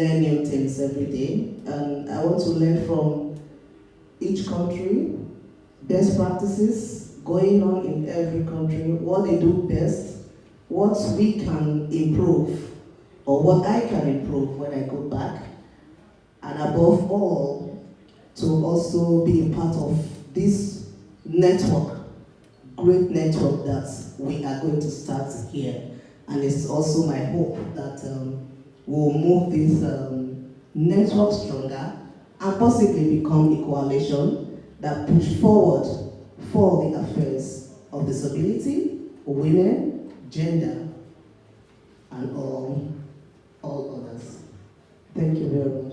learn new things every day, and I want to learn from each country, best practices going on in every country, what they do best, what we can improve, or what I can improve when I go back, and above all, to also be a part of this network, great network that we are going to start here. And it's also my hope that um, we'll move this um, network stronger and possibly become a coalition that push forward for the affairs of disability, women, gender, and all, all others. Thank you very much.